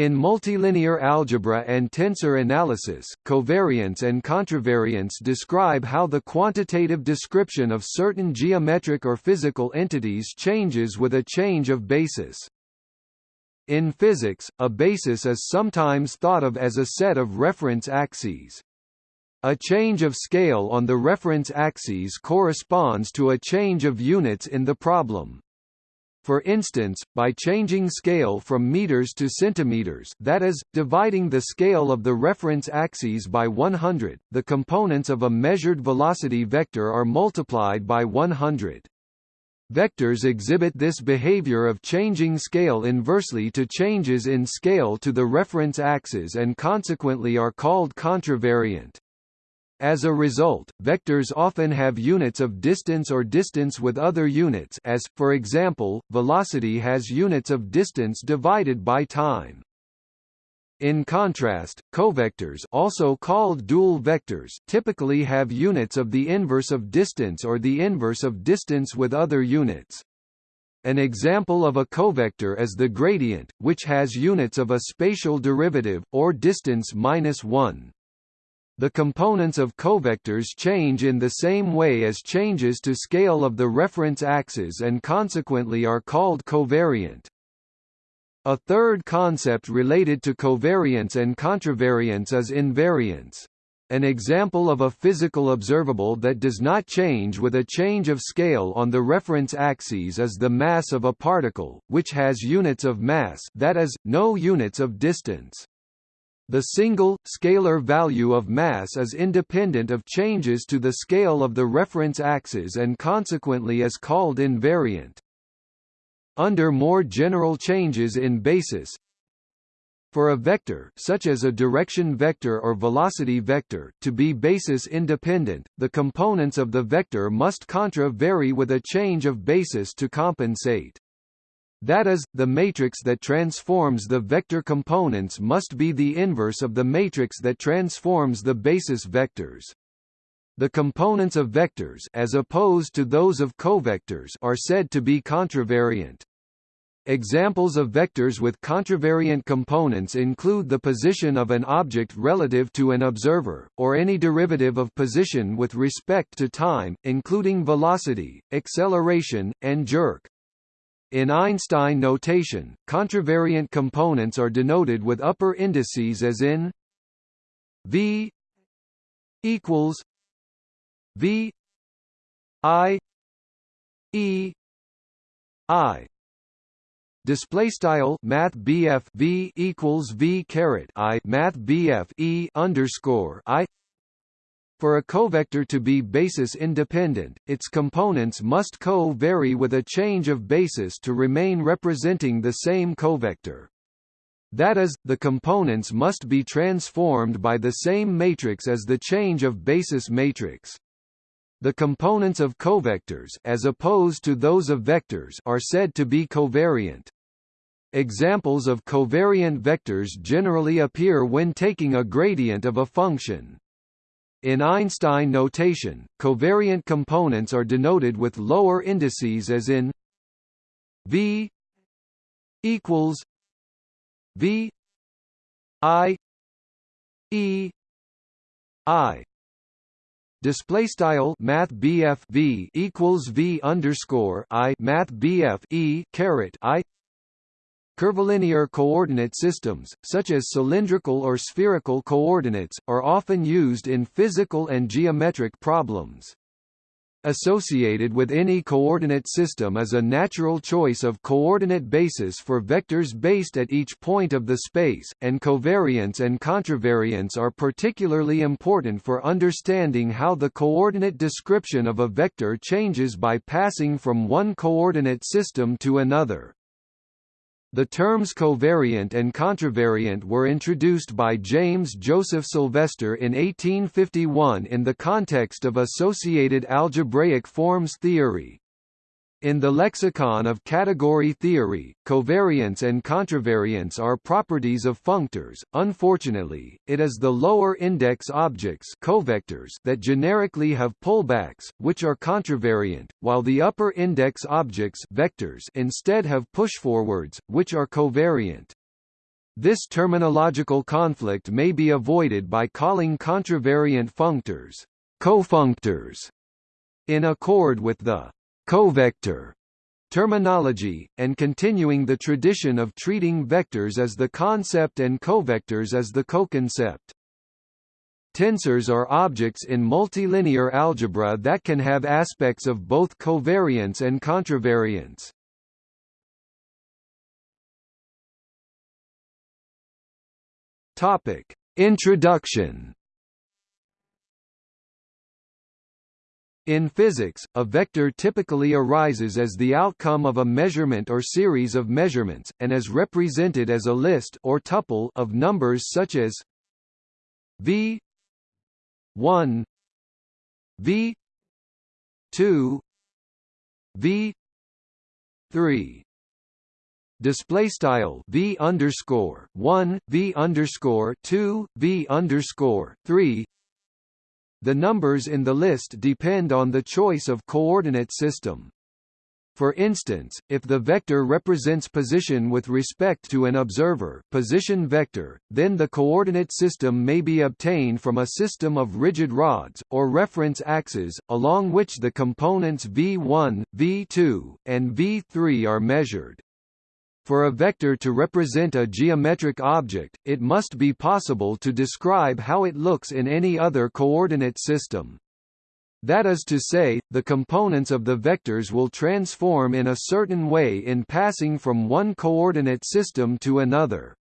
In multilinear algebra and tensor analysis, covariance and contravariance describe how the quantitative description of certain geometric or physical entities changes with a change of basis. In physics, a basis is sometimes thought of as a set of reference axes. A change of scale on the reference axes corresponds to a change of units in the problem. For instance, by changing scale from meters to centimeters that is, dividing the scale of the reference axes by 100, the components of a measured velocity vector are multiplied by 100. Vectors exhibit this behavior of changing scale inversely to changes in scale to the reference axis and consequently are called contravariant. As a result, vectors often have units of distance or distance with other units as, for example, velocity has units of distance divided by time. In contrast, covectors also called dual vectors typically have units of the inverse of distance or the inverse of distance with other units. An example of a covector is the gradient, which has units of a spatial derivative, or distance minus 1. The components of covectors change in the same way as changes to scale of the reference axes and consequently are called covariant. A third concept related to covariance and contravariance is invariance. An example of a physical observable that does not change with a change of scale on the reference axes is the mass of a particle, which has units of mass that is, no units of distance. The single, scalar value of mass is independent of changes to the scale of the reference axis and consequently is called invariant. Under more general changes in basis, for a vector such as a direction vector or velocity vector to be basis independent, the components of the vector must contra vary with a change of basis to compensate. That is, the matrix that transforms the vector components must be the inverse of the matrix that transforms the basis vectors. The components of vectors as opposed to those of covectors are said to be contravariant. Examples of vectors with contravariant components include the position of an object relative to an observer, or any derivative of position with respect to time, including velocity, acceleration, and jerk. In Einstein notation, contravariant components are denoted with upper indices as in v equals v i e i. Display style math BF V equals V caret I math BF E underscore I for a covector to be basis independent, its components must co-vary with a change of basis to remain representing the same covector. That is, the components must be transformed by the same matrix as the change of basis matrix. The components of covectors as opposed to those of vectors are said to be covariant. Examples of covariant vectors generally appear when taking a gradient of a function. In Einstein notation, covariant components are denoted with lower indices as in V equals V I E I. Display style Math BF V equals V underscore I Math BF E caret I Curvilinear coordinate systems, such as cylindrical or spherical coordinates, are often used in physical and geometric problems. Associated with any coordinate system is a natural choice of coordinate basis for vectors based at each point of the space, and covariance and contravariance are particularly important for understanding how the coordinate description of a vector changes by passing from one coordinate system to another. The terms covariant and contravariant were introduced by James Joseph Sylvester in 1851 in the context of associated algebraic forms theory. In the lexicon of category theory, covariance and contravariance are properties of functors. Unfortunately, it is the lower index objects covectors that generically have pullbacks, which are contravariant, while the upper index objects vectors instead have pushforwards, which are covariant. This terminological conflict may be avoided by calling contravariant functors cofunctors in accord with the covector terminology, and continuing the tradition of treating vectors as the concept and covectors as the coconcept. Tensors are objects in multilinear algebra that can have aspects of both covariance and contravariance. Topic: Introduction. In physics, a vector typically arises as the outcome of a measurement or series of measurements, and is represented as a list or tuple of numbers such as v 1 v 2 v 3 display style v underscore 1 v underscore 2 v underscore 3 the numbers in the list depend on the choice of coordinate system for instance, if the vector represents position with respect to an observer position vector, then the coordinate system may be obtained from a system of rigid rods, or reference axes, along which the components v1, v2, and v3 are measured. For a vector to represent a geometric object, it must be possible to describe how it looks in any other coordinate system. That is to say, the components of the vectors will transform in a certain way in passing from one coordinate system to another.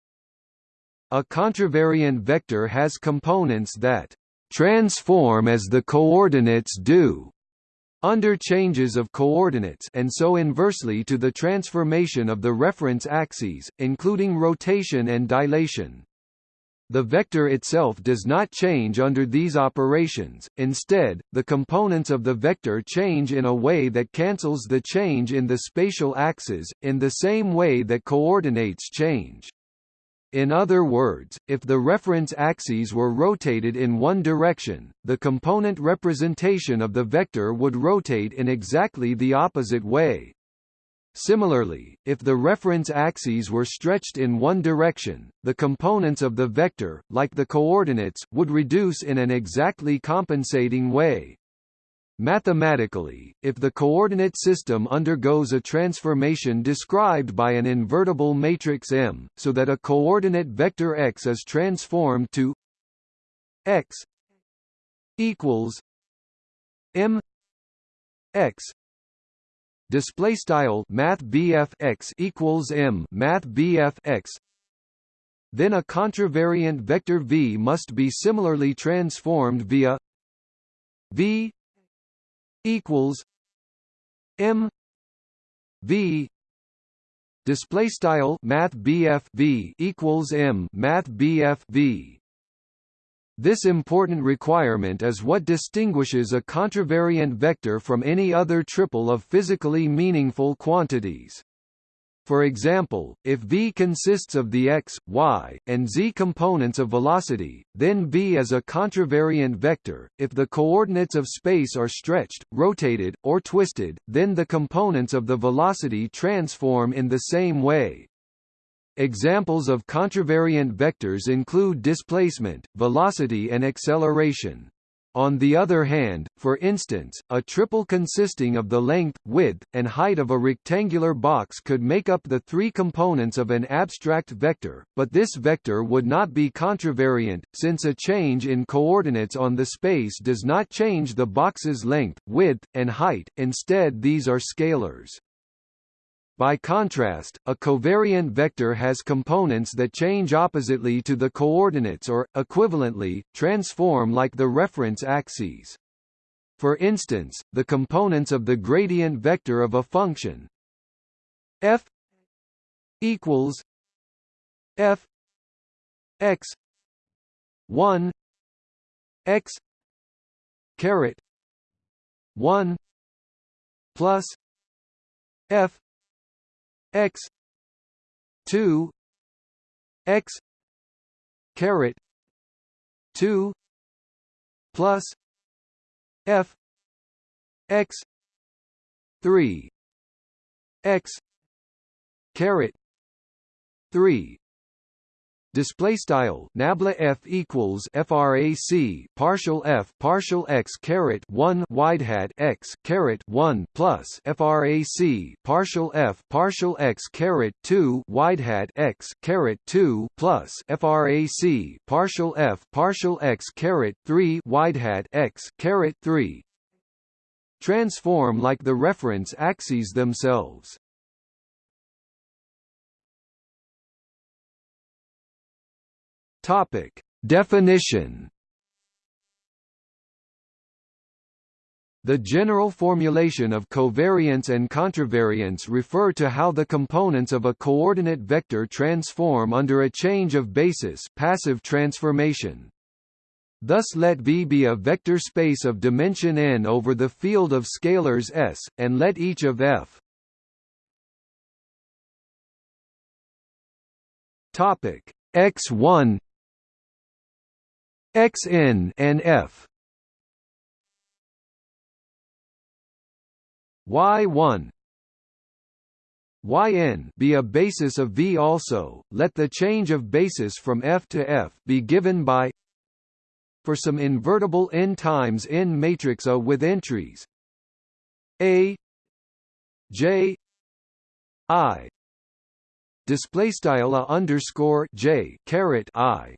A contravariant vector has components that transform as the coordinates do under changes of coordinates and so inversely to the transformation of the reference axes, including rotation and dilation. The vector itself does not change under these operations, instead, the components of the vector change in a way that cancels the change in the spatial axes, in the same way that coordinates change. In other words, if the reference axes were rotated in one direction, the component representation of the vector would rotate in exactly the opposite way. Similarly, if the reference axes were stretched in one direction, the components of the vector, like the coordinates, would reduce in an exactly compensating way. Mathematically, if the coordinate system undergoes a transformation described by an invertible matrix M, so that a coordinate vector x is transformed to x equals m x display style math x equals m math x then a contravariant vector v must be similarly transformed via v equals m v display style math v equals m math v this important requirement is what distinguishes a contravariant vector from any other triple of physically meaningful quantities. For example, if v consists of the x, y, and z components of velocity, then v is a contravariant vector. If the coordinates of space are stretched, rotated, or twisted, then the components of the velocity transform in the same way. Examples of contravariant vectors include displacement, velocity and acceleration. On the other hand, for instance, a triple consisting of the length, width, and height of a rectangular box could make up the three components of an abstract vector, but this vector would not be contravariant, since a change in coordinates on the space does not change the box's length, width, and height, instead these are scalars. By contrast, a covariant vector has components that change oppositely to the coordinates or, equivalently, transform like the reference axes. For instance, the components of the gradient vector of a function f equals f x 1 x caret 1 plus f x 2 x caret 2 plus f x 3 x caret 3 display style nabla f equals frac partial f partial x caret 1 wide hat x caret 1 plus frac partial f partial x caret 2 wide hat x caret 2 plus frac partial f partial x caret 3 wide hat x caret 3 transform like the reference axes themselves Topic: Definition. The general formulation of covariance and contravariance refer to how the components of a coordinate vector transform under a change of basis passive transformation. Thus let V be a vector space of dimension n over the field of scalars S, and let each of F topic x1 xn and f. Y1 yn be a basis of V also, let the change of basis from F to F be given by for some invertible n times n matrix A with entries. A J I. Display style A underscore J caret I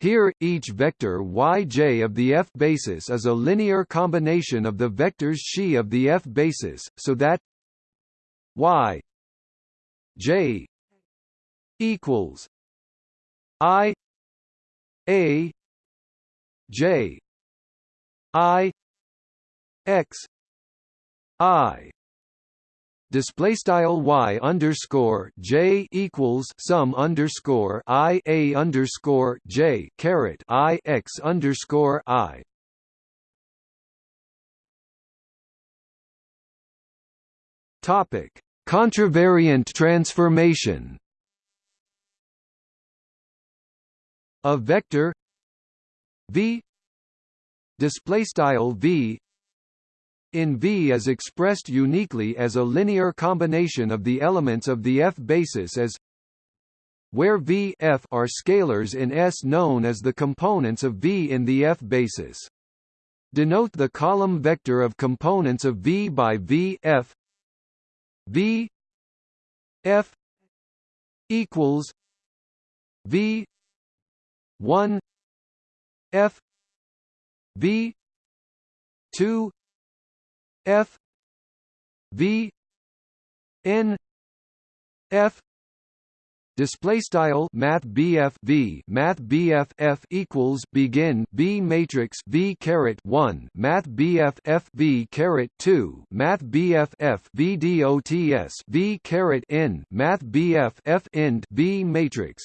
here, each vector yj of the F basis is a linear combination of the vectors xi of the F basis, so that y j equals i a j i x i display style y underscore j equals sum underscore i a underscore j caret i x underscore i. Topic: Contravariant transformation. A vector v display style v in V is expressed uniquely as a linear combination of the elements of the F basis as where V F are scalars in S known as the components of V in the F basis. Denote the column vector of components of V by V F V F equals V 1 F V 2 F V N F display style math BF V. Math BF F equals begin B matrix V caret 1 math BF F V caret 2 math BF F V dots V caret N. Math BF F end B matrix.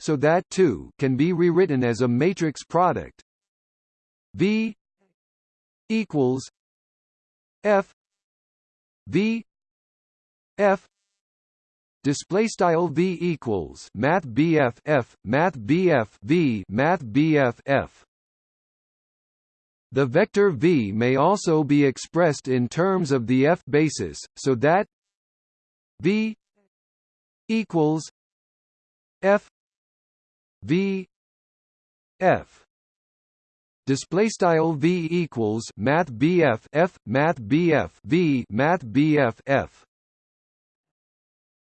So that 2 can be rewritten as a matrix product. V equals F. V. F. Display style V equals math BF F math BF V math BF F. The vector V may also be expressed in terms of the F basis so that V equals F V F display style v equals math bf f math bf v math bf f.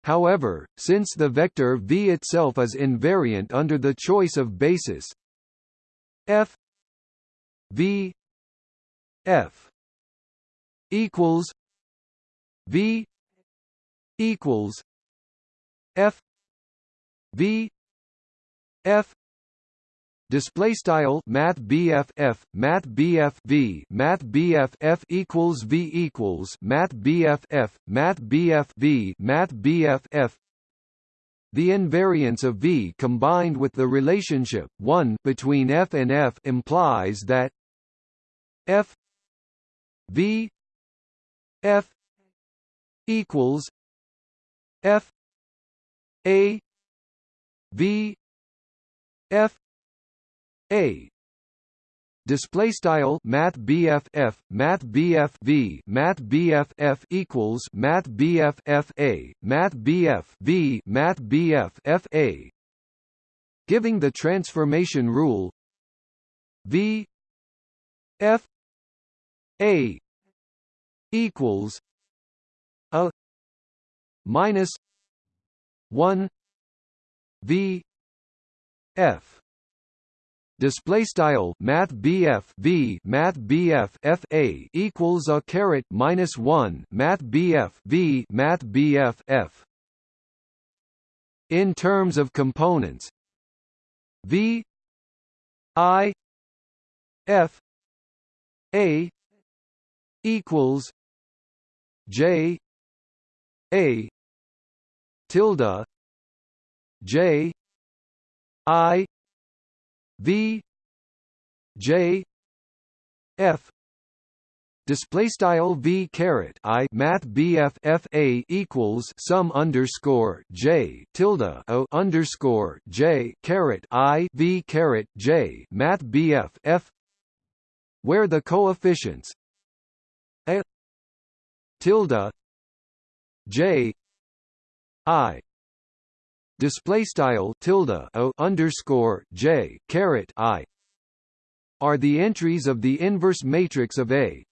However since the vector v itself is invariant under the choice of basis f v f equals v equals f v f display style math BF F math BF V math BF F equals V equals math BF F math BF V math BF F the invariance of V combined with the relationship 1 between F and F implies that F V F equals F A V F a. Display style math BF F math BF V math BF F equals math BF F A math BF math BF F A. Giving the transformation rule. V. F. A. equals a minus 1 v f display style math BF V math BF FA equals a caret minus 1 math BF V math BF F. In terms of components V I F A equals J A tilde J I V J F. Display style v caret i math bf f a equals sum underscore j tilde o underscore j caret i v caret j math bf f. Where the coefficients a tilde j i display style tilde o underscore j caret i are the entries of the inverse matrix of A.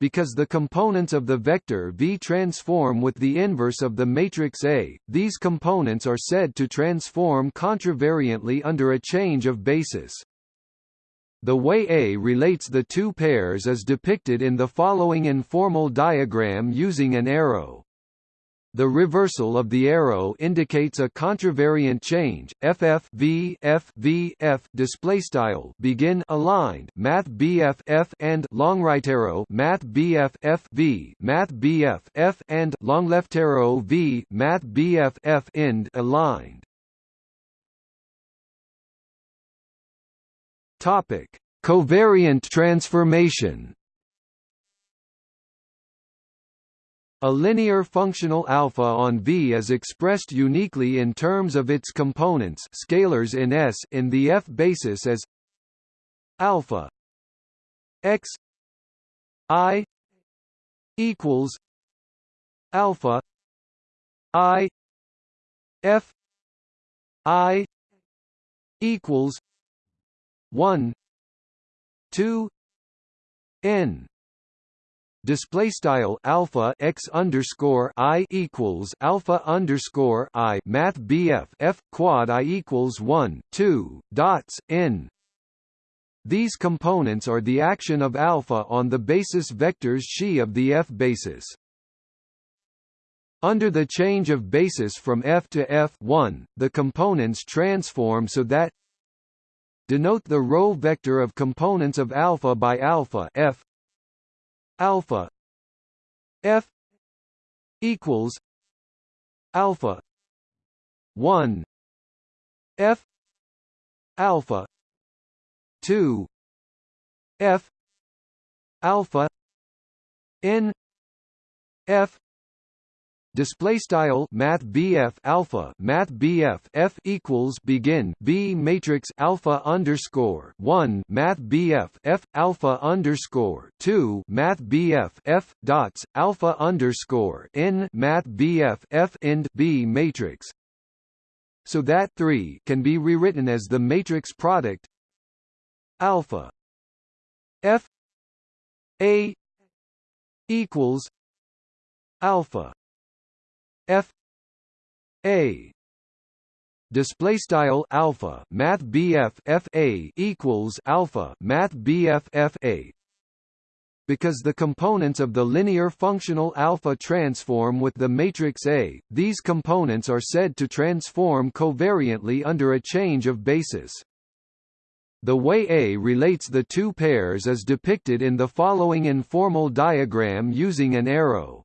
Because the components of the vector V transform with the inverse of the matrix A, these components are said to transform contravariantly under a change of basis. The way A relates the two pairs is depicted in the following informal diagram using an arrow. The reversal of the arrow indicates a contravariant change. FF V F V F display style begin aligned math BF F and long right arrow math BF F V math BF F and long left arrow V math BF F end aligned. Topic: Covariant transformation. A linear functional alpha on V is expressed uniquely in terms of its components scalars in S in the F basis as alpha x i equals alpha i f i equals 1 2 n display style alpha x underscore i equals alpha underscore i math bf f quad i equals 1 2 dots n. These components are the action of alpha on the basis vectors xi of the f basis. Under the change of basis from f to f1 the components transform so that denote the row vector of components of alpha by alpha f alpha f equals alpha 1 f alpha 2 f alpha n f display style math BF alpha math BF F equals begin B matrix alpha underscore 1 math BF F alpha underscore 2 math BF F dots alpha underscore n math BF F end B matrix. So that 3 can be rewritten as the matrix product alpha F A equals alpha f a display style alpha math bf f a equals alpha math bf f a because the components of the linear functional alpha transform with the matrix A, these components are said to transform covariantly under a change of basis. The way A relates the two pairs is depicted in the following informal diagram using an arrow.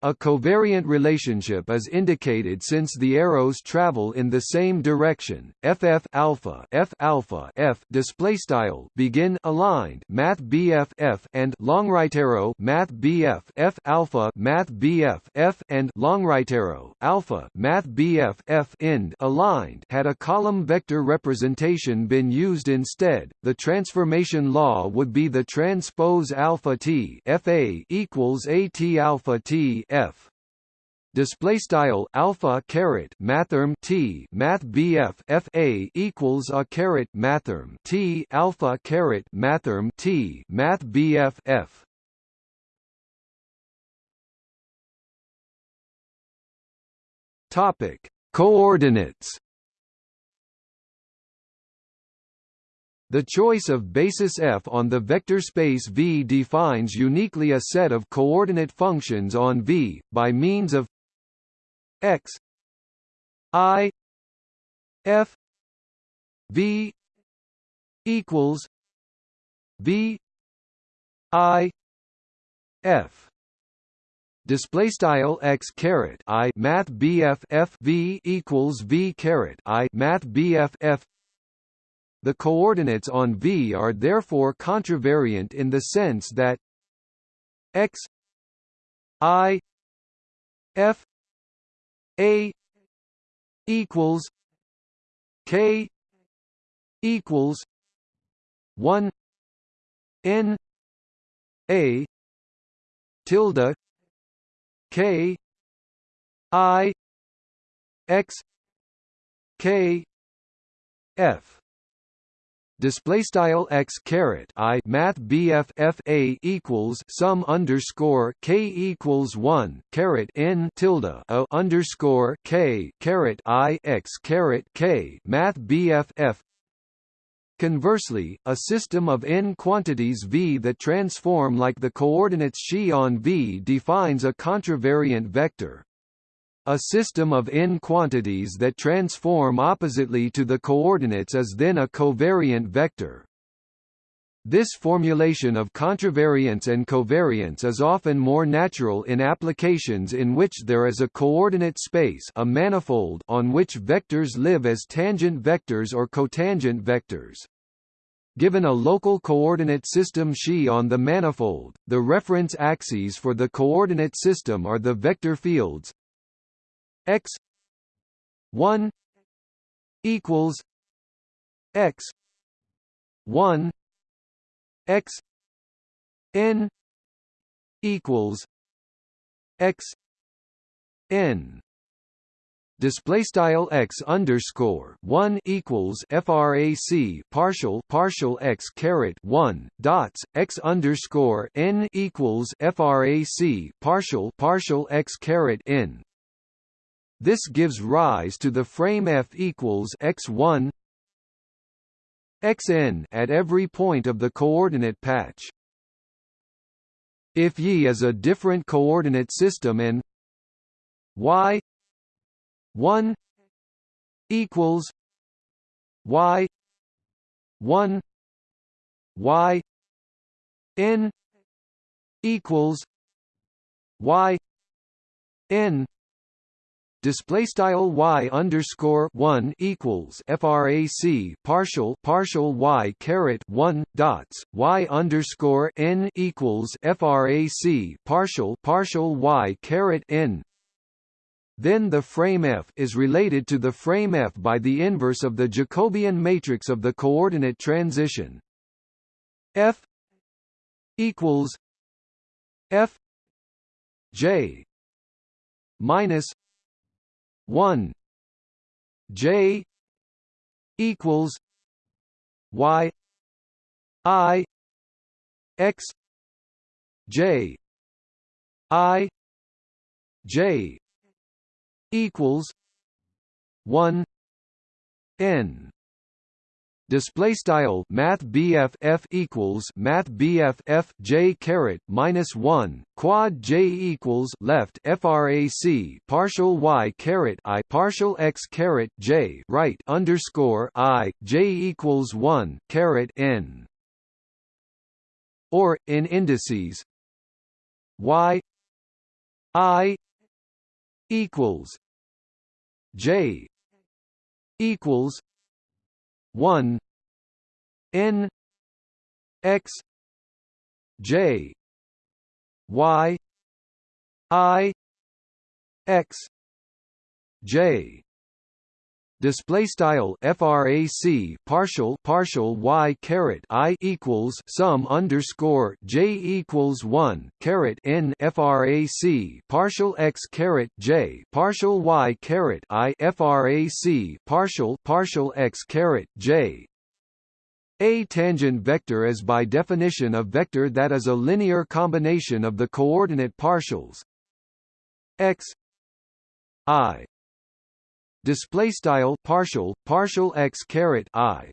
A covariant relationship is indicated since the arrows travel in the same direction. FF alpha F alpha F display style begin aligned. Math BF F and long right arrow. Math BF F alpha math BF F and long right arrow. Alpha math BF F end aligned. Had a column vector representation been used instead, the transformation law would be the transpose alpha T FA equals AT alpha T F. Display style alpha caret mathrm t math bf f a equals a caret mathrm t alpha caret mathrm t math bf f. Topic. Coordinates The choice of basis f on the vector space V defines uniquely a set of coordinate functions on V, by means of x i f v equals v i f. Display style x caret i math bf f v equals v caret i math bf f the coordinates on v are therefore contravariant in the sense that x i f a equals K equals one N A tilde K I X K F display style x caret i math bf f a equals sum underscore k equals one caret n tilde a underscore k caret i x caret k math bf f Conversely, a system of n quantities V that transform like the coordinates xi on V defines a contravariant vector. A system of n quantities that transform oppositely to the coordinates is then a covariant vector. This formulation of contravariance and covariance is often more natural in applications in which there is a coordinate space a manifold on which vectors live as tangent vectors or cotangent vectors. Given a local coordinate system xi on the manifold, the reference axes for the coordinate system are the vector fields x 1 equals x 1 x n equals x n. Display style x underscore one equals frac partial partial x caret one dots x underscore n equals frac partial partial x caret n this gives rise to the frame F equals x1 xn at every point of the coordinate patch. If Y is a different coordinate system and y 1 equals y 1 y n equals y n display style y underscore one equals frac partial partial y caret one dots y underscore n equals frac partial partial y caret n. Then the frame F is related to the frame F by the inverse of the Jacobian matrix of the coordinate transition. F equals F J minus 1 j equals y i x j i j equals 1 n display style math BF F equals math BF F J caret minus 1 quad J equals left frac partial Y caret I partial X caret J right underscore I J equals 1 caret N. Or in indices Y I equals J equals 1 n x j y i x j display style frac partial partial y caret i equals sum underscore j equals 1 caret n frac partial x caret j partial y caret i frac partial partial x caret j. A tangent vector is by definition a vector that is a linear combination of the coordinate partials x i display style partial partial x caret i.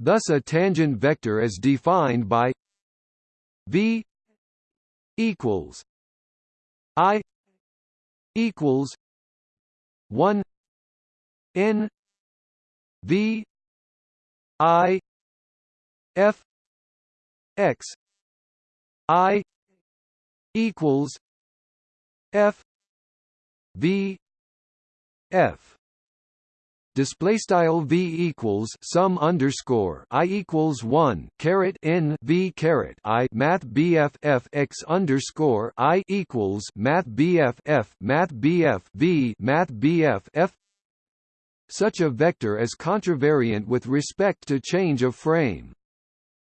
Thus a tangent vector is defined by v equals i equals 1 n v i f x i equals f v f display style v equals sum underscore i equals one caret n v caret i math bf f x underscore i equals math bf f math bf v math bf f. Such a vector is contravariant with respect to change of frame.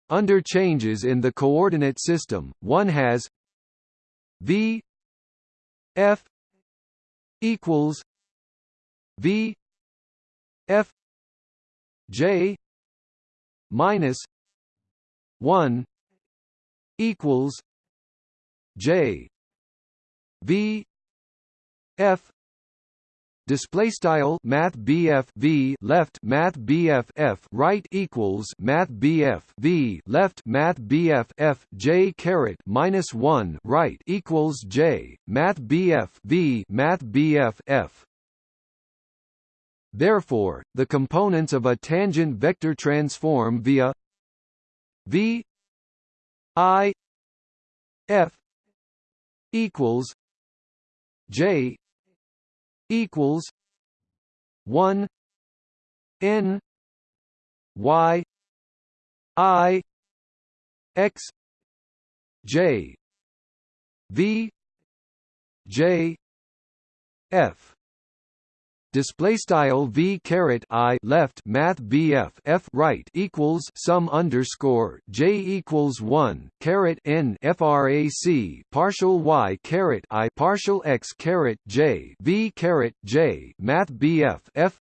Under changes in the coordinate system, one has v f equals V F J minus one equals J. V F display style math BF V left math BF F right equals math BF V left math BF F J caret minus 1 right equals J math BF V math BF F Therefore, the components of a tangent vector transform via v i f equals j equals 1 n y i x j v j f display style v caret i left math bf f right equals sum underscore j equals one caret n frac partial y caret i partial x caret j v caret j math bf f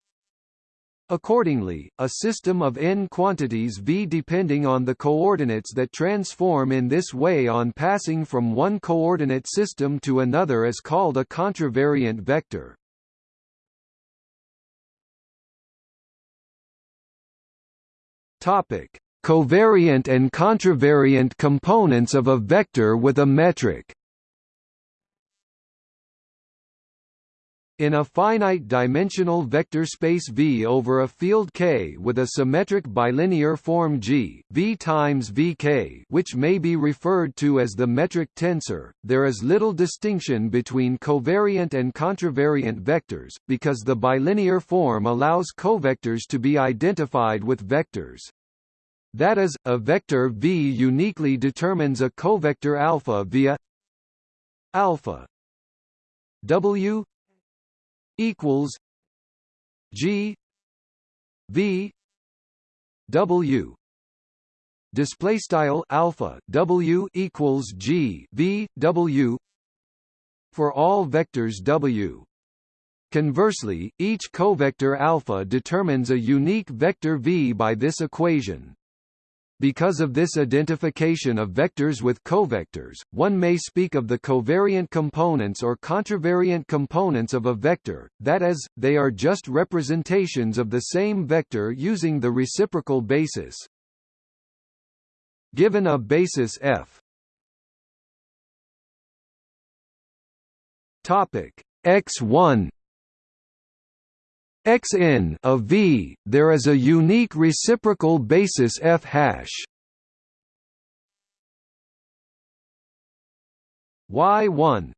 Accordingly, a system of n quantities v depending on the coordinates that transform in this way on passing from one coordinate system to another is called a contravariant vector. Topic: Covariant and contravariant components of a vector with a metric. In a finite-dimensional vector space V over a field K with a symmetric bilinear form G, V times Vk which may be referred to as the metric tensor, there is little distinction between covariant and contravariant vectors, because the bilinear form allows covectors to be identified with vectors. That is, a vector V uniquely determines a covector alpha via alpha W equals G V W display style alpha W equals G V W for all vectors W Conversely, each covector alpha determines a unique vector V by this equation. Because of this identification of vectors with covectors, one may speak of the covariant components or contravariant components of a vector, that is, they are just representations of the same vector using the reciprocal basis. Given a basis f. Topic. X1 Xn of V, there is a unique reciprocal basis f hash. Y1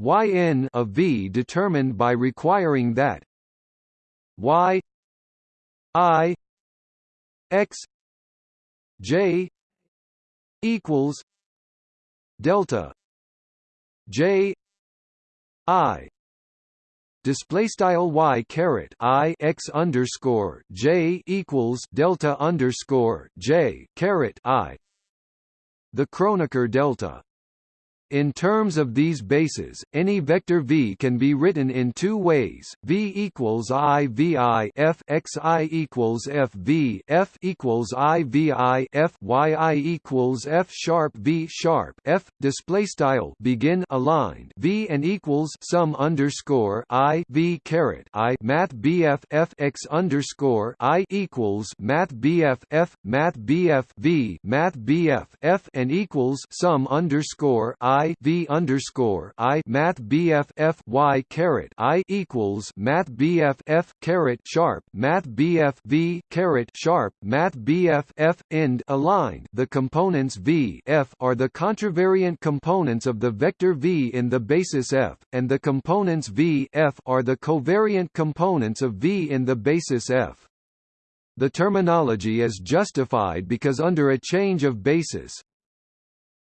Yn of V determined by requiring that Y I X J equals delta J I display style y caret i x underscore j equals delta underscore j caret i. The Kronecker delta in terms of these bases, any vector v can be written in two ways: v equals i v i f x i equals f v f equals i v i f y i equals f sharp v sharp f. Display style begin aligned v and equals sum underscore i v caret i math bf f x underscore i equals math bf f math bf v math bf f and equals sum underscore i I V underscore I Math BF F Y caret I equals Math BF F caret sharp Math BF V caret sharp Math BF F end aligned. The components V F are the contravariant components of the vector V in the basis F, and the components V F are the covariant components of V in the basis F. The terminology is justified because under a change of basis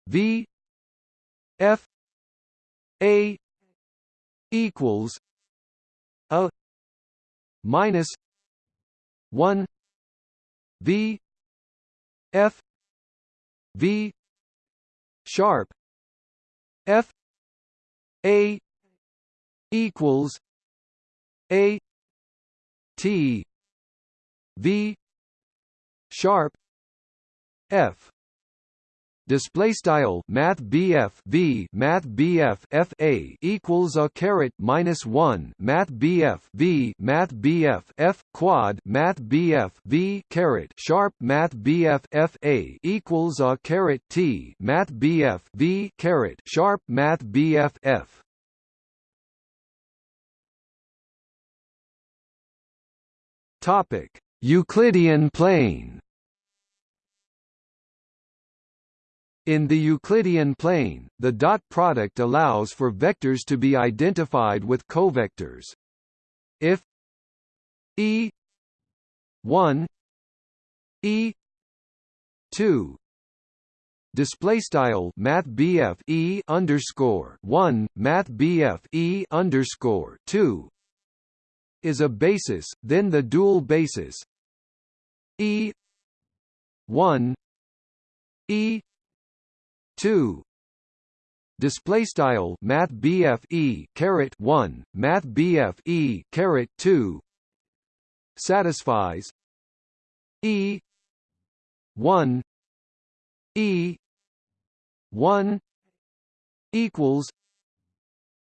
V F A equals a minus one V F V sharp F A equals A T V sharp F display style math BF V math BF FA equals a caret minus 1 math BF V math BF F quad math BF V caret sharp math BF FA equals a caret T math BF V caret sharp math BF F. Topic. Euclidean plane In the Euclidean plane, the dot product allows for vectors to be identified with covectors. If E 1 E 2 display style math BF E underscore 1 math E underscore 2 is a basis then the dual basis E 1 E two. Display style math BF E caret 1 math BF E caret 2 satisfies. E. 1 E. 1 equals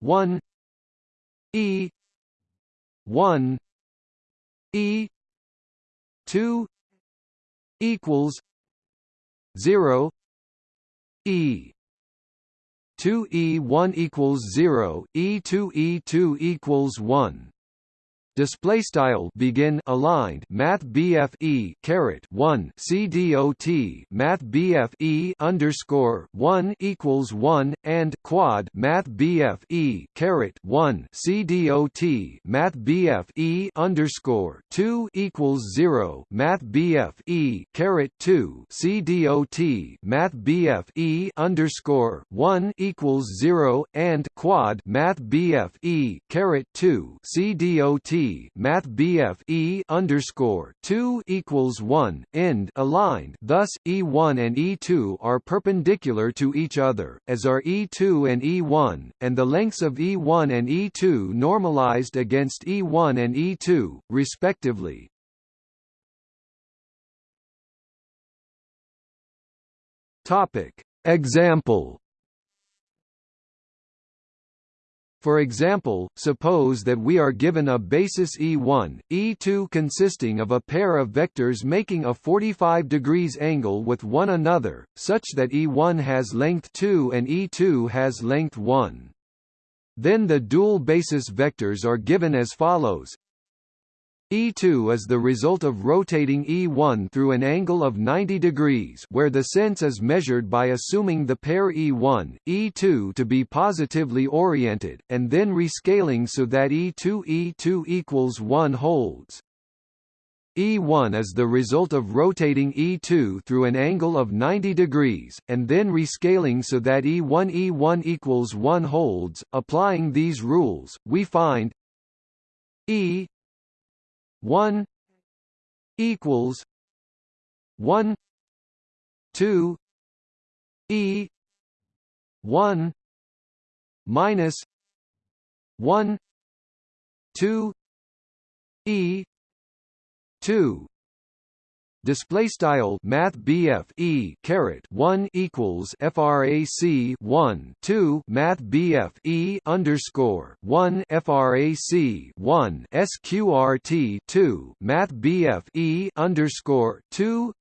1 E. 1 E. 2 equals 0 E. 2 E1 equals 0, E2 E2 equals 1 display style begin aligned math BF E caret 1 CDOT math BF E underscore 1 equals 1 and quad math BF E caret 1 CDOT math BF E underscore 2 equals 0 math BF E caret 2 CDOT math BF E underscore 1 equals 0 and quad math BF E caret 2 CDOT Math BF E underscore two equals one end aligned. Thus, E1 and E2 are perpendicular to each other, as are E2 and E1, and the lengths of E1 and E2 normalized against E1 and E2, respectively. Topic Example For example, suppose that we are given a basis E1, E2 consisting of a pair of vectors making a 45 degrees angle with one another, such that E1 has length 2 and E2 has length 1. Then the dual basis vectors are given as follows E2 is the result of rotating E1 through an angle of 90 degrees where the sense is measured by assuming the pair E1, E2 to be positively oriented, and then rescaling so that E2 E2 equals 1 holds. E1 is the result of rotating E2 through an angle of 90 degrees, and then rescaling so that E1 E1 equals 1 holds. Applying these rules, we find E one equals one two E one minus one two E two display style math BF E caret 1 equals frac 1 2 math BF E underscore 1 frac 1 sqrt 2 math BF E underscore 2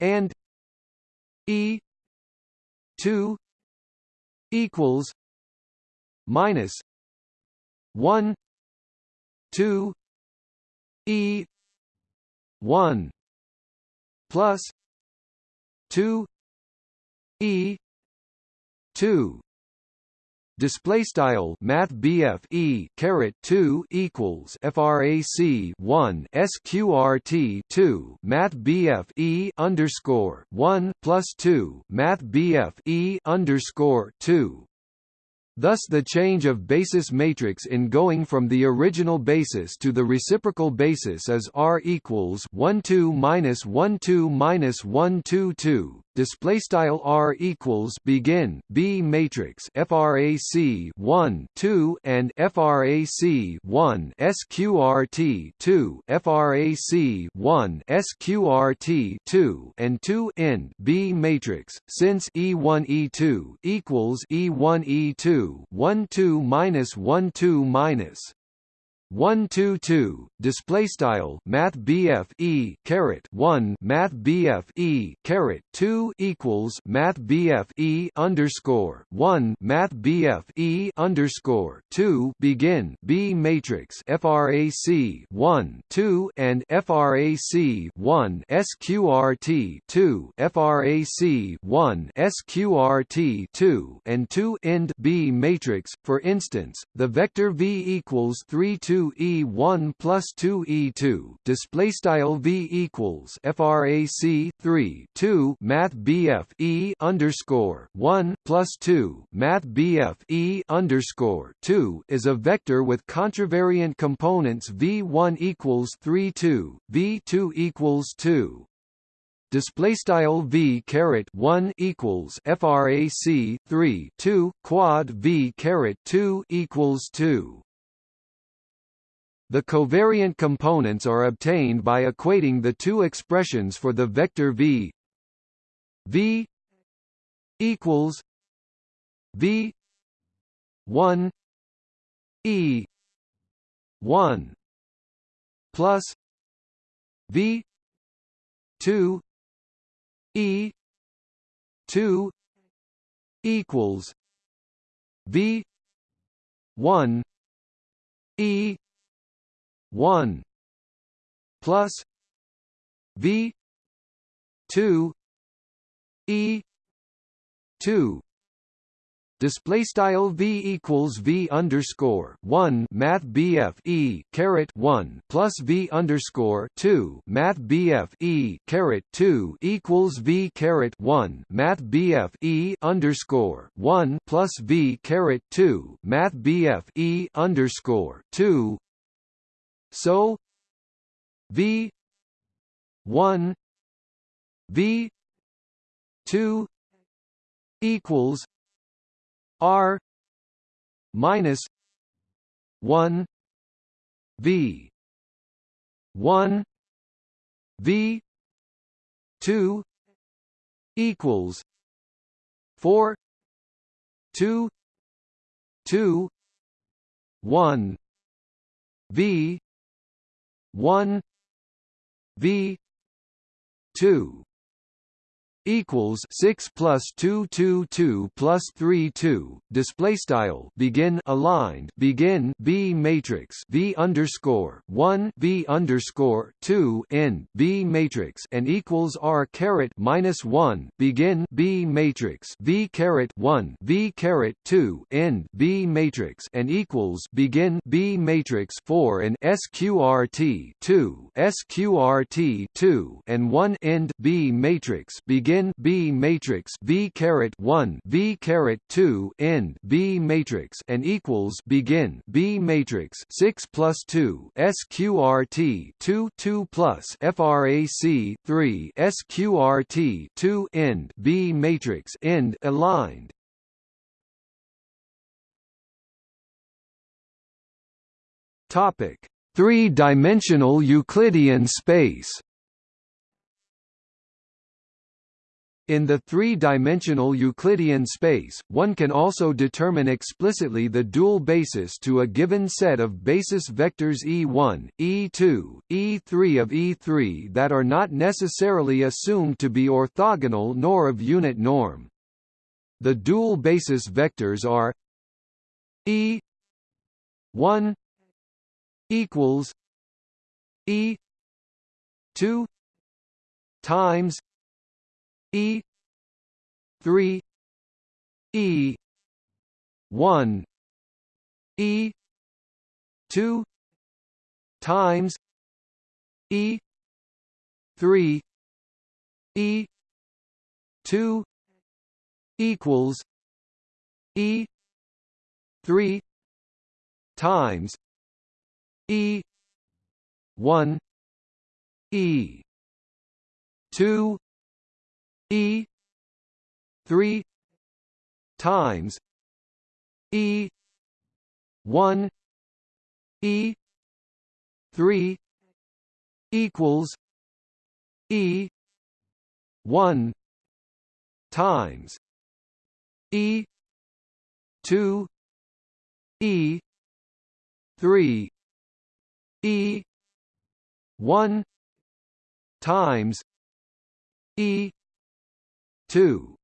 and E 2 equals minus 1 2 E 1 plus 2 e 2 display style math E caret 2 equals frac 1 sqrt 2 math E underscore 1 plus 2 math E underscore 2 Thus the change of basis matrix in going from the original basis to the reciprocal basis is R equals 1 2 minus 1 2 minus 1 2 2 display style r equals begin b matrix frac 1 2 and frac 1 sqrt 2 frac 1 sqrt 2 and 2 end b matrix. Since e1 e2 equals e1 e2 1 2 minus 1 2 minus 122 display style math BF E caret 1 math BF E caret 2 equals math BF E underscore 1 math BF E underscore 2 begin B matrix frac 1 2 and frac 1 sqrt 2 frac 1 sqrt 2 and 2 end B matrix for instance the vector V equals 3 2 2 E1 plus 2 E2 display style V equals frac 3 2 Math BF E underscore 1 plus 2 Math BF E underscore 2 is a vector with contravariant components V1 equals 3 2 V2 equals 2 display style v caret 1 equals frac 3 2 quad v caret 2 equals 2 the covariant components are obtained by equating the two expressions for the vector v. V equals v 1 e 1 plus v 2 e 2 equals v 1 e 1 plus v 2 e 2 display style v equals v underscore 1 math bf e caret 1 plus v underscore 2 math bf e caret 2 equals v caret 1 math bf e underscore 1 plus v caret 2 math bf e underscore 2 so V one V two equals R minus one V one V two equals four two two one V 1 v 2 equals 6 plus 2 2 2 plus 3 2 display style begin aligned begin B matrix V underscore 1 V underscore 2 end B matrix and equals R caret minus 1 begin B matrix V caret 1 V caret 2 end B matrix and equals begin B matrix 4 and SQRT 2 SQRT 2 and 1 end B matrix. Begin in B matrix V caret 1 V caret 2 end B matrix and equals begin B matrix 6 plus 2 SQRT 2 2 plus FRAC 3 SQRT 2 end B matrix end aligned Topic: Three-dimensional Euclidean space. In the three-dimensional Euclidean space, one can also determine explicitly the dual basis to a given set of basis vectors E1, E2, E3 of E3 that are not necessarily assumed to be orthogonal nor of unit norm. The dual basis vectors are E1 equals E two times E three E one E two times E three E two equals E three times E one E two E three times E one E three equals E one times E two E three E one times E two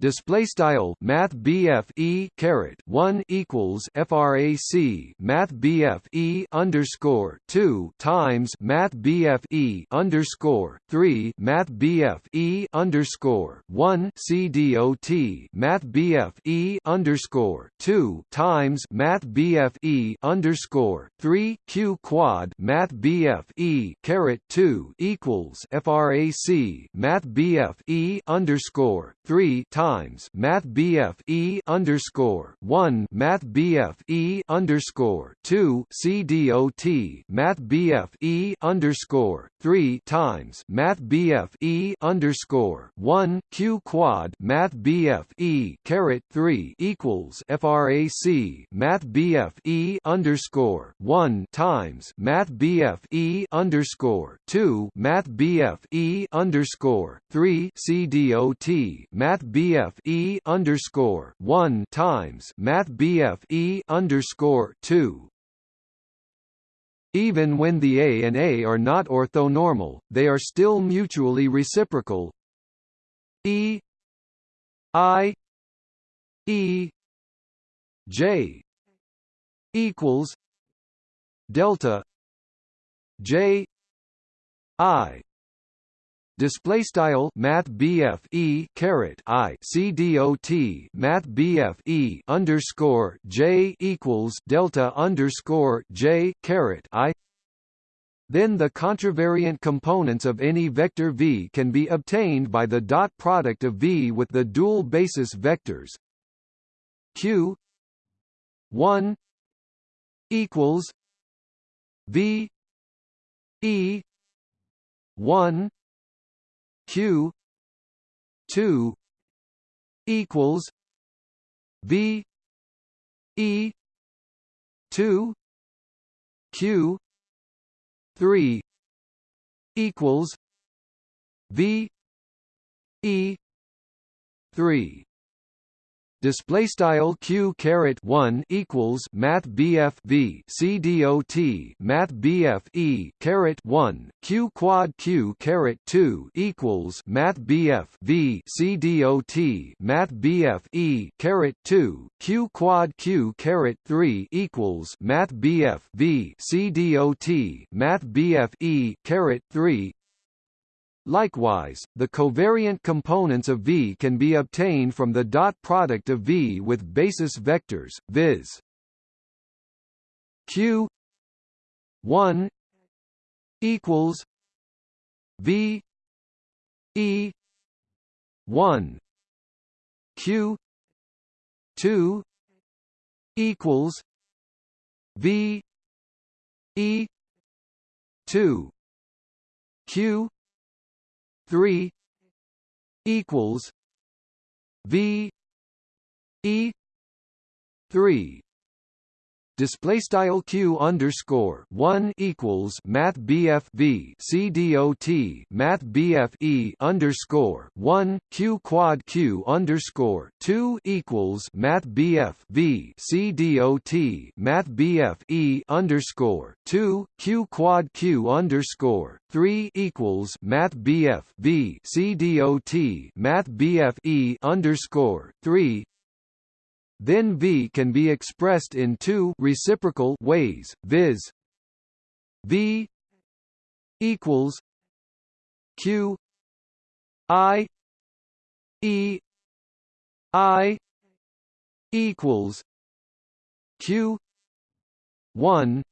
display style math BF E caret 1 equals frac math BF E underscore 2 times math BF E underscore 3 math BF E underscore 1 CDOT math BF E underscore 2 times math BF E underscore 3 Q quad math BF E caret 2 equals frac math BF E underscore 3 times times. Math BF E underscore one. Math BF E underscore two. CDOT Math BF E underscore three times. Math BF E underscore one. Q quad. Math BF E caret three equals FRAC Math BF E underscore one times. Math BF E underscore two. Math BF E underscore three. CDOT Math BF BF E underscore one times Math BF E underscore two. Even when the A and A are not orthonormal, they are still mutually reciprocal. E I E J equals delta J I display style math BF E caret I C D O T math BF E underscore J equals delta underscore J caret I. Then the contravariant components of any vector V can be obtained by the dot product of V with the dual basis vectors. Q 1 equals V E 1 q 2 equals v e 2 q 3 equals v e 3 display style q caret 1 equals math bf v c dot math bf e caret 1 q quad q caret 2 equals math bf v c dot math bf e caret 2 q quad q caret 3 equals math bf v c dot math bf e caret 3 Likewise, the covariant components of V can be obtained from the dot product of V with basis vectors, viz. Q 1 equals V E one Q two equals V E two Q three equals V E three display style q underscore one equals math bf v c dot math bf e underscore one q quad q underscore two equals math bf v c dot math bf e underscore two q quad q underscore three equals math bf v c dot math bf e underscore three then V can be expressed in two reciprocal ways, viz. V equals Q I E I equals Q one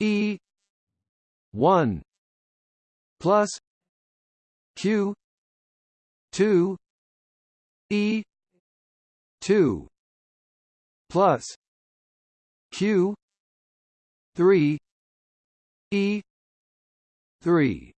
E one plus Q two E two. Plus q 3 e 3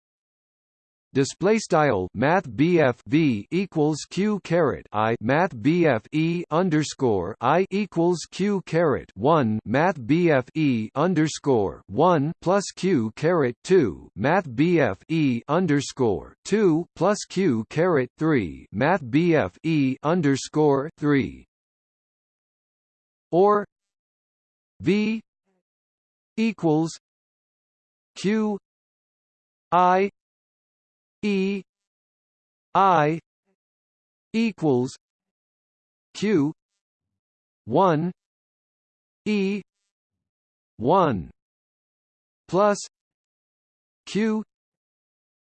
display style math BF V equals Q caret I math BF E underscore I equals Q caret 1 math BF E underscore 1 plus Q caret 2 math BF E underscore 2 plus Q caret 3 math BF E underscore 3 or V equals Q I E I equals Q one E one plus Q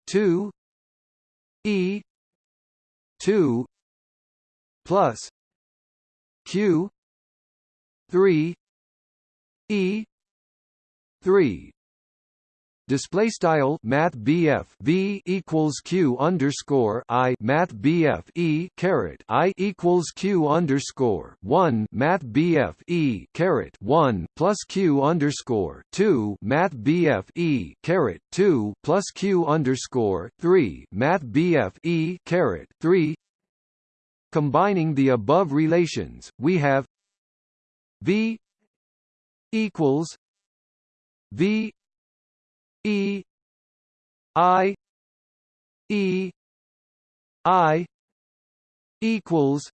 two E two plus Q three E three display style math BF V equals Q underscore I math BF E caret I equals Q underscore one math BF E caret one plus Q underscore two math BF E caret two plus Q underscore three math BF E caret three. Combining the above relations, we have V equals V E I E I equals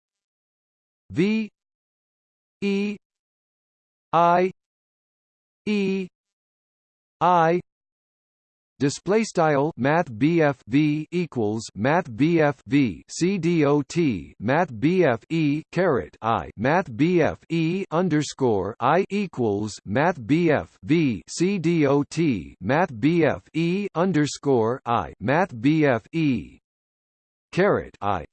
V E I E I display style math BF V equals math BF V C dot math BF E caret I math BF E underscore I equals math BF V C dot math BF E underscore I math BF E caret I.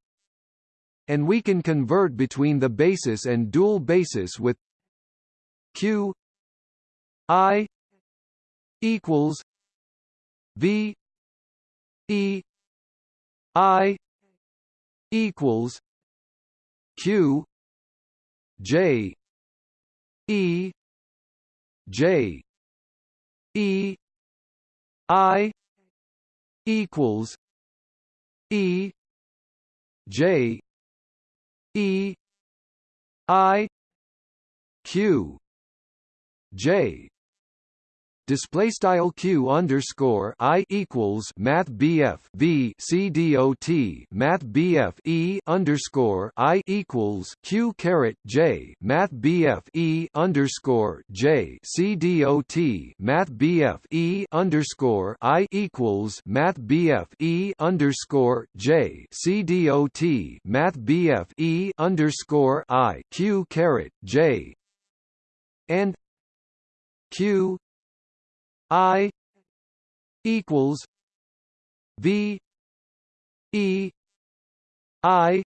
And we can convert between the basis and dual basis with Q I equals V E I equals Q J E J E I equals E J E I Q J display style q underscore i equals math bf v c dot math bf e underscore i equals q caret j. Math bf e underscore j. C dot math bf e underscore i equals math bf e underscore j. C dot math bf e underscore i q caret j. And q I equals V E I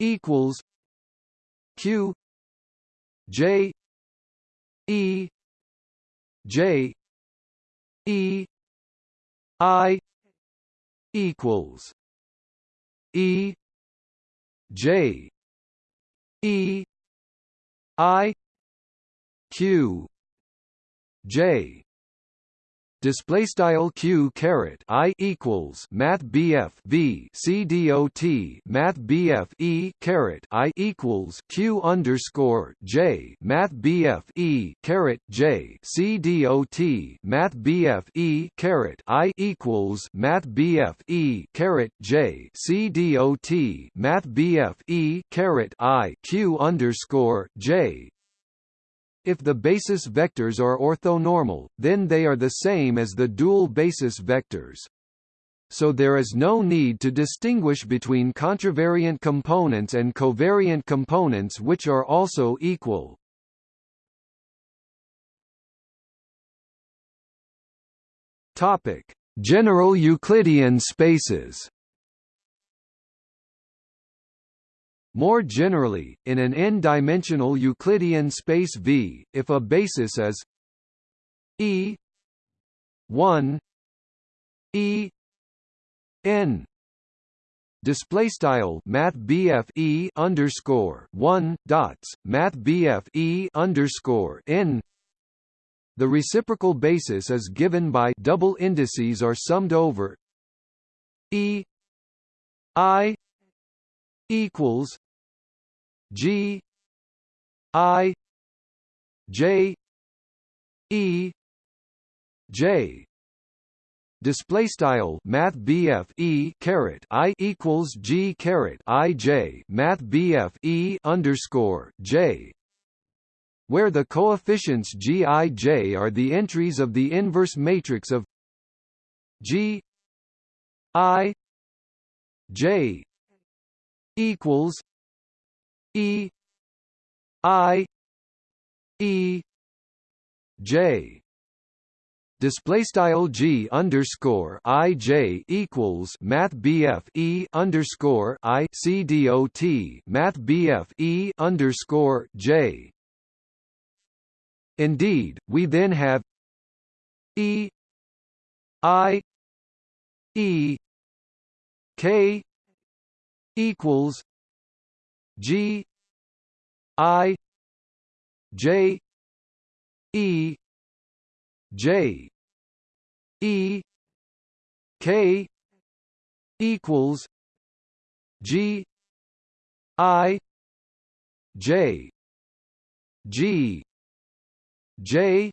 equals Q J E J E I equals E J E I Q J display style q caret i equals math bf v c dot math bf e caret i equals q underscore j math bf e caret j c dot math bf e caret i equals math bf e caret j c dot math bf e caret i q underscore j if the basis vectors are orthonormal, then they are the same as the dual basis vectors. So there is no need to distinguish between contravariant components and covariant components which are also equal. Topic: General Euclidean spaces. More generally, in an n-dimensional Euclidean space V, if a basis is E 1 E n. Display style math E underscore 1 dots math E underscore n. The reciprocal basis is given by double indices are summed over E I equals G I J E J. Display style math E caret I equals G caret I J math E underscore J. Where the coefficients G I J are the entries of the inverse matrix of G I J equals E I E J. Display style G underscore I J equals Math BF E underscore I C D O T Math BF E underscore J. Indeed, we then have E I E K equals G I J E J E K equals G I J G J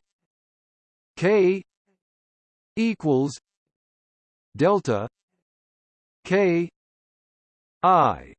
K equals delta K I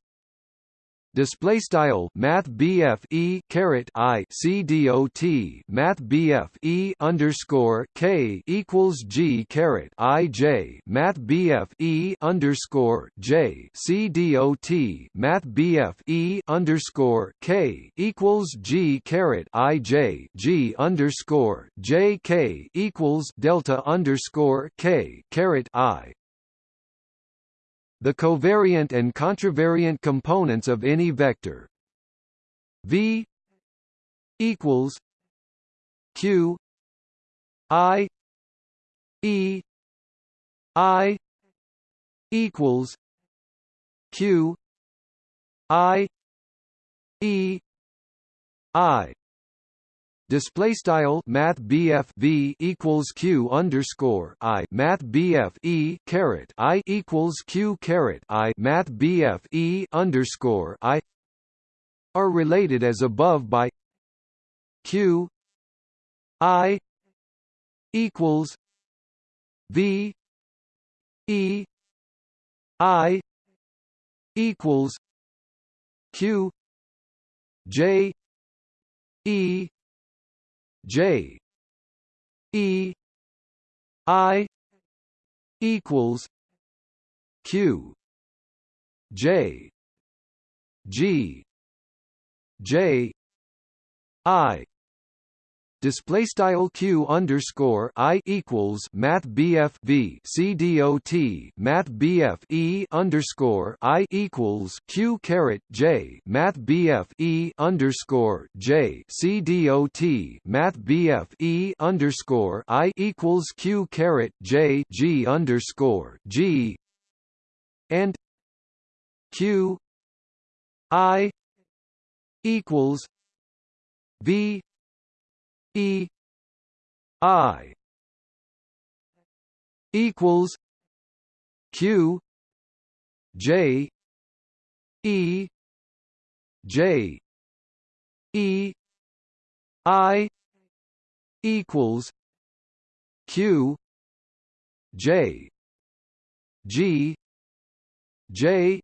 display style math BF E caret I C D O T math BF E underscore K equals G caret I J math BF E underscore J C D O T math BF E underscore K equals G caret I J G underscore J K equals delta underscore K caret I the covariant and contravariant components of any vector. V equals q i e i equals q i e i Display style Math BF V equals Q underscore I Math BF E caret I equals Q caret I Math BF E underscore I are related as above by Q I equals V E I equals Q J E J E I equals Q J G J I display style q underscore i equals math bf v c dot math bf e underscore i equals q caret j math bf e underscore j c dot math bf e underscore i equals q caret j g underscore g and q i equals v e i equals q j e j e i equals q j g j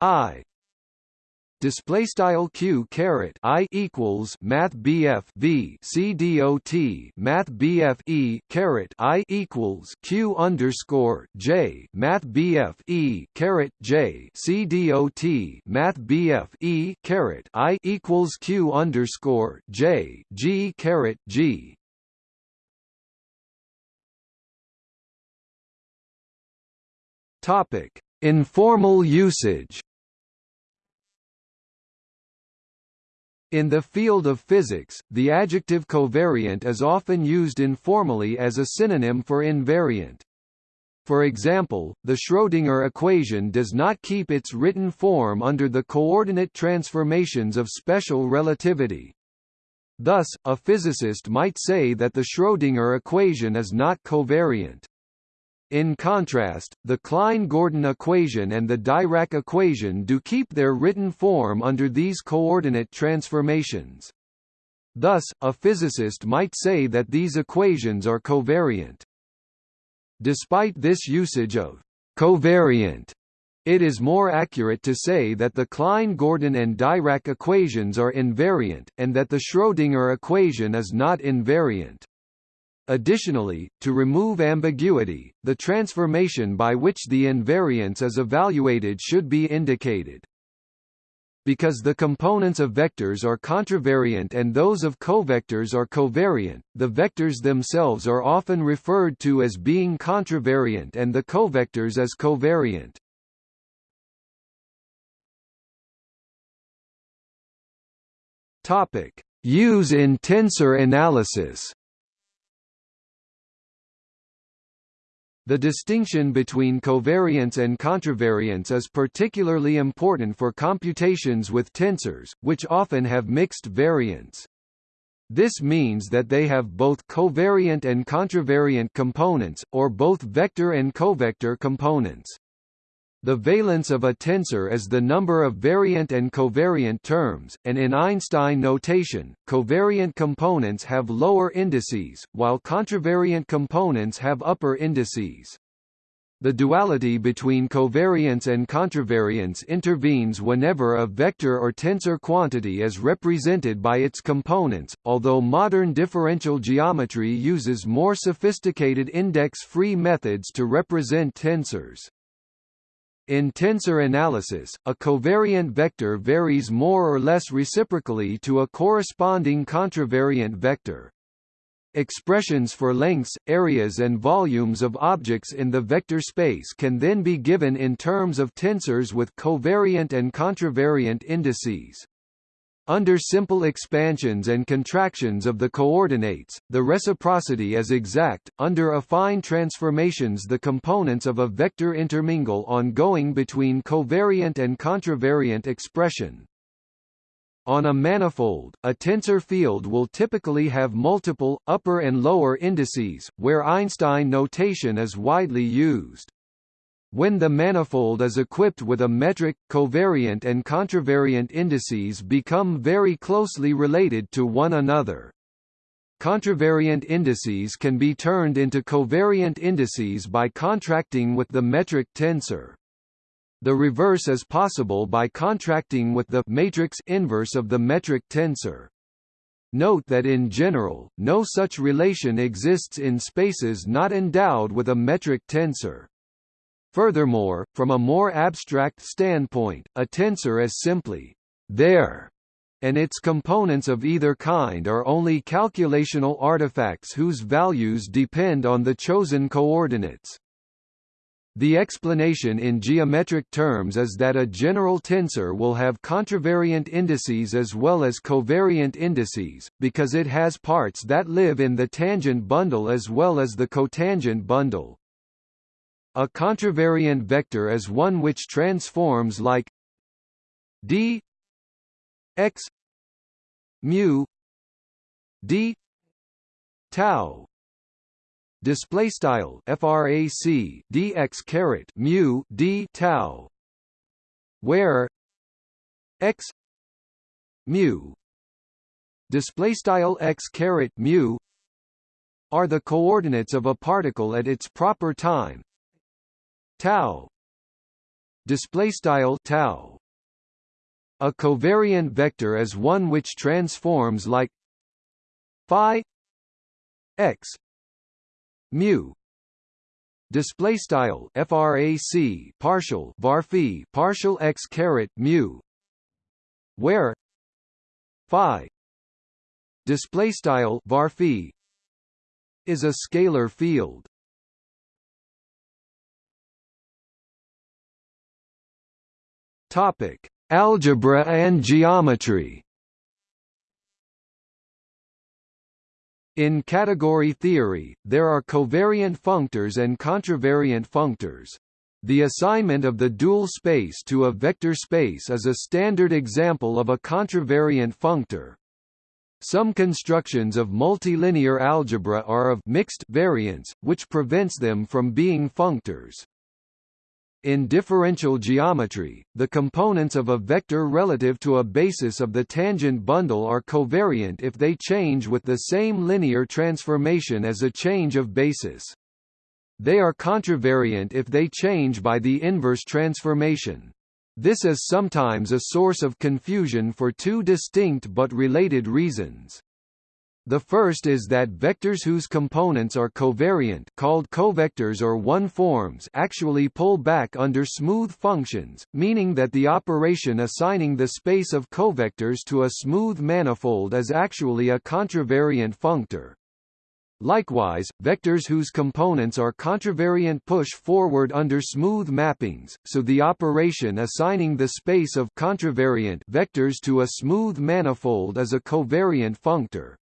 i display style q caret i equals math bf v c dot math bf e caret i equals q underscore j math bf e caret j c dot math bf e caret i equals q underscore j g caret g Topic: Informal usage. In the field of physics, the adjective covariant is often used informally as a synonym for invariant. For example, the Schrödinger equation does not keep its written form under the coordinate transformations of special relativity. Thus, a physicist might say that the Schrödinger equation is not covariant. In contrast, the Klein-Gordon equation and the Dirac equation do keep their written form under these coordinate transformations. Thus, a physicist might say that these equations are covariant. Despite this usage of covariant, it is more accurate to say that the Klein-Gordon and Dirac equations are invariant, and that the Schrödinger equation is not invariant. Additionally, to remove ambiguity, the transformation by which the invariance is evaluated should be indicated. Because the components of vectors are contravariant and those of covectors are covariant, the vectors themselves are often referred to as being contravariant and the covectors as covariant. Topic: Use in tensor analysis. The distinction between covariance and contravariance is particularly important for computations with tensors, which often have mixed variance. This means that they have both covariant and contravariant components, or both vector and covector components. The valence of a tensor is the number of variant and covariant terms, and in Einstein notation, covariant components have lower indices, while contravariant components have upper indices. The duality between covariance and contravariance intervenes whenever a vector or tensor quantity is represented by its components, although modern differential geometry uses more sophisticated index-free methods to represent tensors. In tensor analysis, a covariant vector varies more or less reciprocally to a corresponding contravariant vector. Expressions for lengths, areas and volumes of objects in the vector space can then be given in terms of tensors with covariant and contravariant indices. Under simple expansions and contractions of the coordinates, the reciprocity is exact. Under affine transformations, the components of a vector intermingle on going between covariant and contravariant expression. On a manifold, a tensor field will typically have multiple, upper and lower indices, where Einstein notation is widely used. When the manifold is equipped with a metric, covariant and contravariant indices become very closely related to one another. Contravariant indices can be turned into covariant indices by contracting with the metric tensor. The reverse is possible by contracting with the matrix inverse of the metric tensor. Note that in general, no such relation exists in spaces not endowed with a metric tensor. Furthermore, from a more abstract standpoint, a tensor is simply there, and its components of either kind are only calculational artifacts whose values depend on the chosen coordinates. The explanation in geometric terms is that a general tensor will have contravariant indices as well as covariant indices, because it has parts that live in the tangent bundle as well as the cotangent bundle. A contravariant vector is one which transforms like d x mu d tau. Display style frac dx caret mu d tau where x mu. Display style x caret mu are the coordinates of a particle at its proper time tau. Display style tau. A covariant vector is one which transforms like phi x mu. Display style frac partial var partial x caret mu. Where phi display style var is a scalar field topic algebra and geometry In category theory, there are covariant functors and contravariant functors. The assignment of the dual space to a vector space is a standard example of a contravariant functor. Some constructions of multilinear algebra are of mixed variance, which prevents them from being functors. In differential geometry, the components of a vector relative to a basis of the tangent bundle are covariant if they change with the same linear transformation as a change of basis. They are contravariant if they change by the inverse transformation. This is sometimes a source of confusion for two distinct but related reasons. The first is that vectors whose components are covariant called covectors or one-forms actually pull back under smooth functions, meaning that the operation assigning the space of covectors to a smooth manifold is actually a contravariant functor. Likewise, vectors whose components are contravariant push forward under smooth mappings, so the operation assigning the space of contravariant vectors to a smooth manifold is a covariant functor.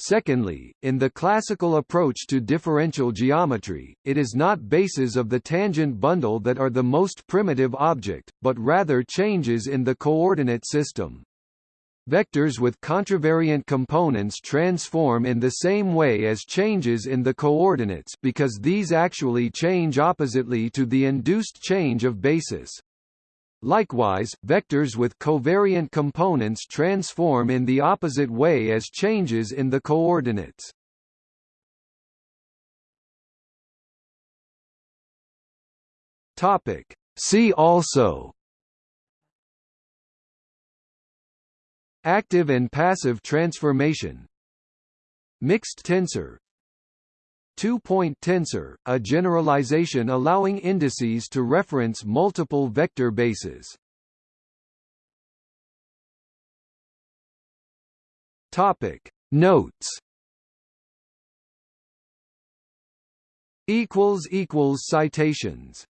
Secondly, in the classical approach to differential geometry, it is not bases of the tangent bundle that are the most primitive object, but rather changes in the coordinate system. Vectors with contravariant components transform in the same way as changes in the coordinates because these actually change oppositely to the induced change of basis. Likewise, vectors with covariant components transform in the opposite way as changes in the coordinates. Topic. See also Active and passive transformation Mixed tensor Two-point tensor, a generalization allowing indices to reference multiple vector bases. Topic Notes Equals equals citations